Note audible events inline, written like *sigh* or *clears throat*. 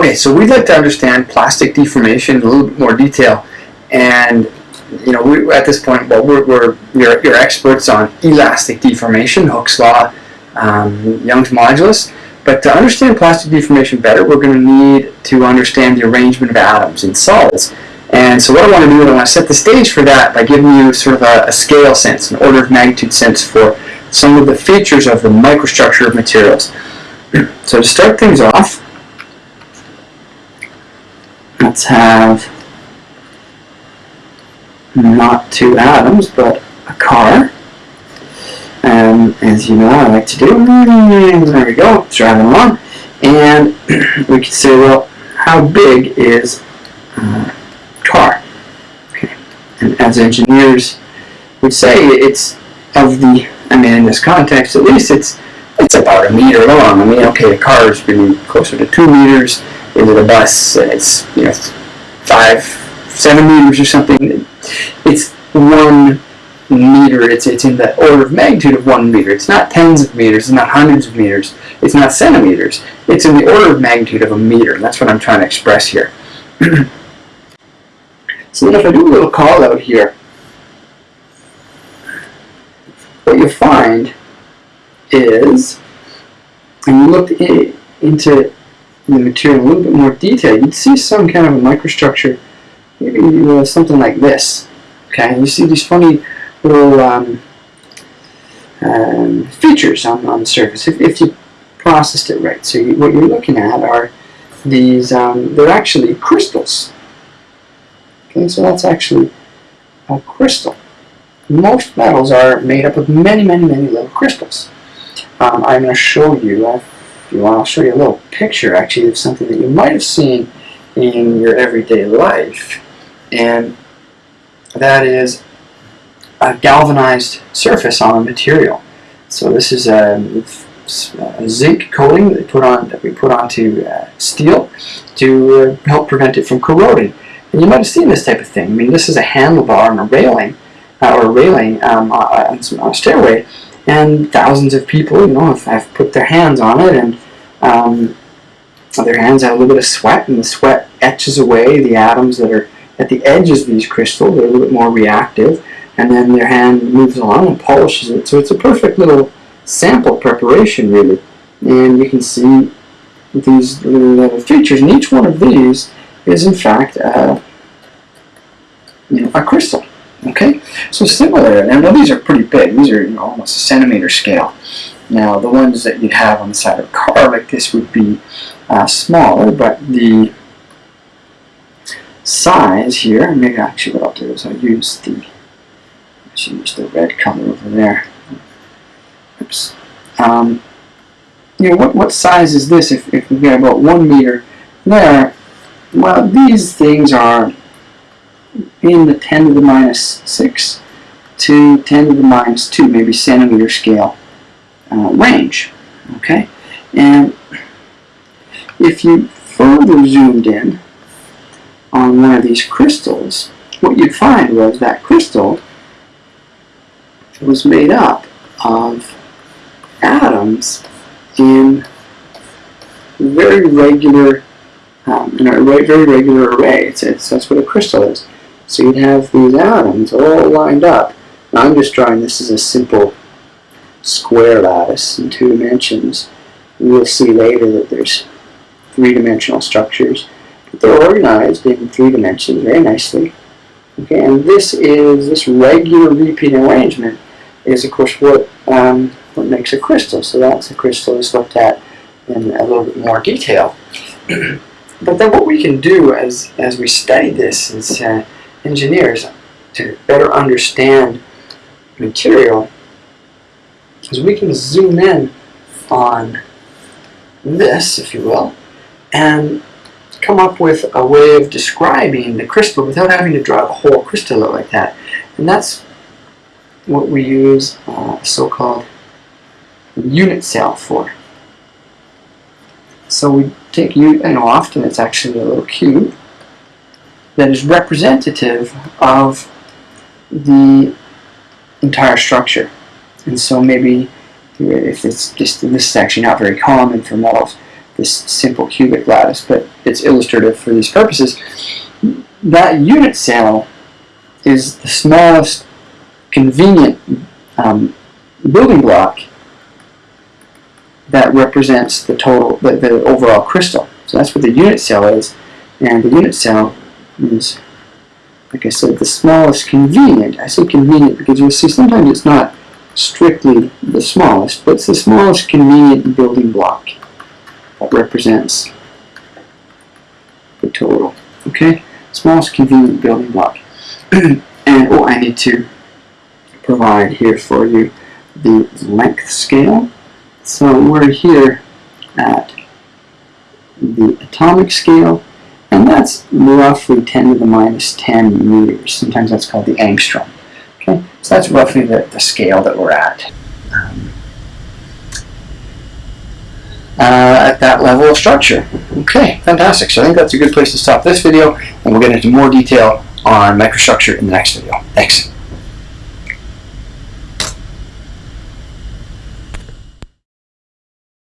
Okay, so we'd like to understand plastic deformation in a little bit more detail, and you know, we, at this point, well, we're, we're you're, you're experts on elastic deformation, Hooke's law, um, Young's modulus. But to understand plastic deformation better, we're going to need to understand the arrangement of atoms in solids. And so what I want to do is I want to set the stage for that by giving you sort of a, a scale sense, an order of magnitude sense for some of the features of the microstructure of materials. *clears throat* so to start things off, let's have not two atoms, but a car. And as you know, I like to do. There we go, driving along. And *clears throat* we can say, well, how big is uh, car? Okay. And as engineers would say, it's of the, I mean, in this context at least, it's it's about a meter long. I mean, okay, a car is maybe closer to two meters. Is it a bus? It's, you know, five, seven meters or something. It's one meter. It's, it's in the order of magnitude of one meter. It's not tens of meters. It's not hundreds of meters. It's not centimeters. It's in the order of magnitude of a meter. And that's what I'm trying to express here. *clears throat* so then if I do a little call out here, what you'll find is, and you look in, into the material in a little bit more detail, you'd see some kind of a microstructure, maybe uh, something like this. Okay, you see these funny little um, um, features on, on the surface if, if you processed it right. So you, what you're looking at are these, um, they're actually crystals. Okay, so that's actually a crystal. Most metals are made up of many, many, many little crystals. Um, I'm going to show you, if you want, I'll show you a little picture actually of something that you might have seen in your everyday life. And that is a galvanized surface on a material. So this is a, a zinc coating that, put on, that we put onto uh, steel to uh, help prevent it from corroding. And you might have seen this type of thing. I mean, this is a handlebar and a railing, uh, or a railing um, on, a stairway, and thousands of people, you know, have, have put their hands on it, and um, their hands have a little bit of sweat, and the sweat etches away the atoms that are at the edges of these crystals. They're a little bit more reactive, and then their hand moves along and polishes it. So it's a perfect little sample preparation really. And you can see these little features, and each one of these is in fact uh, you know, a crystal. Okay, so similar, and now these are pretty big. These are you know, almost a centimeter scale. Now the ones that you'd have on the side of a car like this would be uh, smaller, but the size here, maybe actually what I'll do is I'll use the I should use the red color over there. Oops. Um, you know, what, what size is this if, if we've got about one meter there? Well, these things are in the 10 to the minus 6 to 10 to the minus 2, maybe centimeter scale uh, range. Okay? And if you further zoomed in on one of these crystals, what you'd find was that crystal was made up of atoms in very regular, um, in a very regular array. It's, it's, that's what a crystal is. So you'd have these atoms all lined up. Now I'm just drawing this as a simple square lattice in two dimensions. We'll see later that there's three-dimensional structures. But they're organized in three dimensions very nicely. Okay, and this is this regular repeating arrangement is of course what um, what makes a crystal. So that's a crystal is looked at in a little bit more detail. *clears throat* but then what we can do as as we study this is uh, engineers to better understand material is we can zoom in on this, if you will, and come up with a way of describing the crystal without having to draw the whole crystal like that. And that's what we use uh, so-called unit cell for. So we take, you know, often it's actually a little cube that is representative of the entire structure. And so maybe if it's just, this is actually not very common for metals, this simple cubic lattice, but it's illustrative for these purposes. That unit cell is the smallest convenient um, building block that represents the total, the, the overall crystal. So that's what the unit cell is, and the unit cell is, like I said, the smallest convenient. I say convenient because you'll see sometimes it's not strictly the smallest, but it's the smallest convenient building block that represents the total. Okay, smallest convenient building block. *clears throat* and oh, I need to provide here for you the length scale. So we're here at the atomic scale, and that's roughly 10 to the minus 10 meters. Sometimes that's called the angstrom. Okay, so that's roughly the, the scale that we're at. Um, uh, at that level of structure. Okay, fantastic. So I think that's a good place to stop this video, and we'll get into more detail on microstructure in the next video. Thanks.